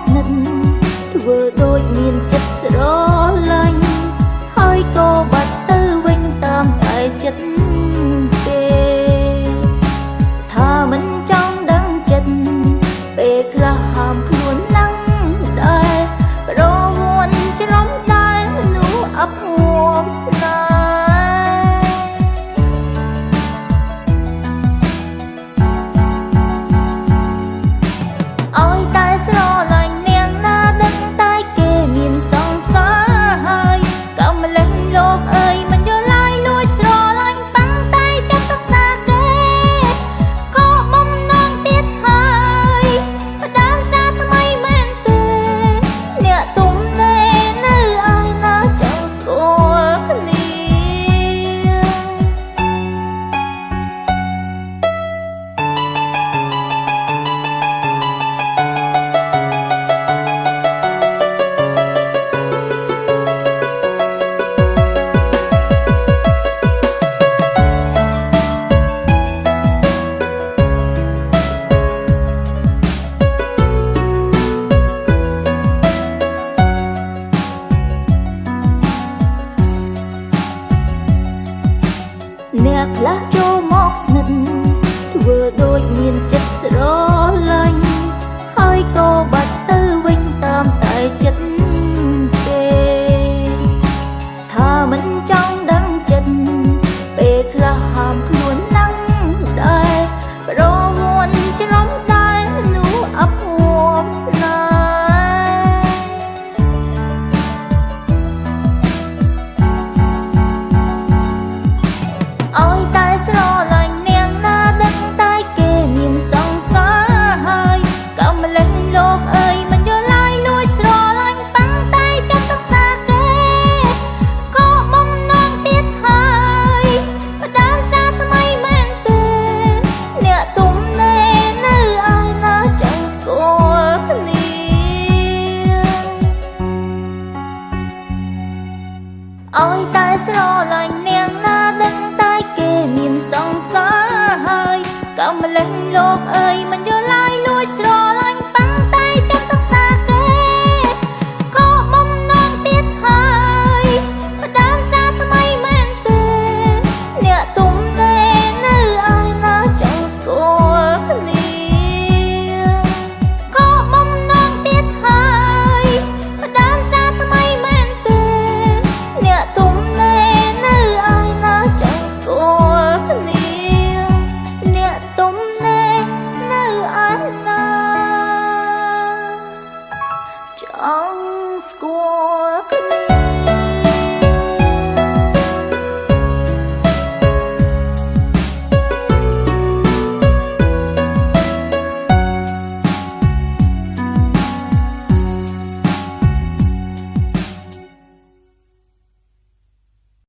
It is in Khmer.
ស្និទ្ធធ្វើដូចមានចិត្តស្រឡាញ់ហើយក៏បា អ្នកខ្លះចូលមកស្និទ្ធធ្វើដូចមានចិត្តស្រ ឲ្យតែស្រឡាញ់នាងណាដឹងតែគេមានសង្សារហើយកំលេះលោកអើយមិនយល់ឡើយលួចស្រឡាញ់ប៉ាំងតែចិត្តទឹកសាគេក៏បំណងទៀតហើយបដើមសារថ្មីមែនទេអ្នកទុំណែនៅឲ្យណាចង់ស្គាល់គ្នាឲ្យតែស្រឡាញ់ មានសង្សារហើយកំលេះលោកអើយមិនយល់ឡើយលួចស្រ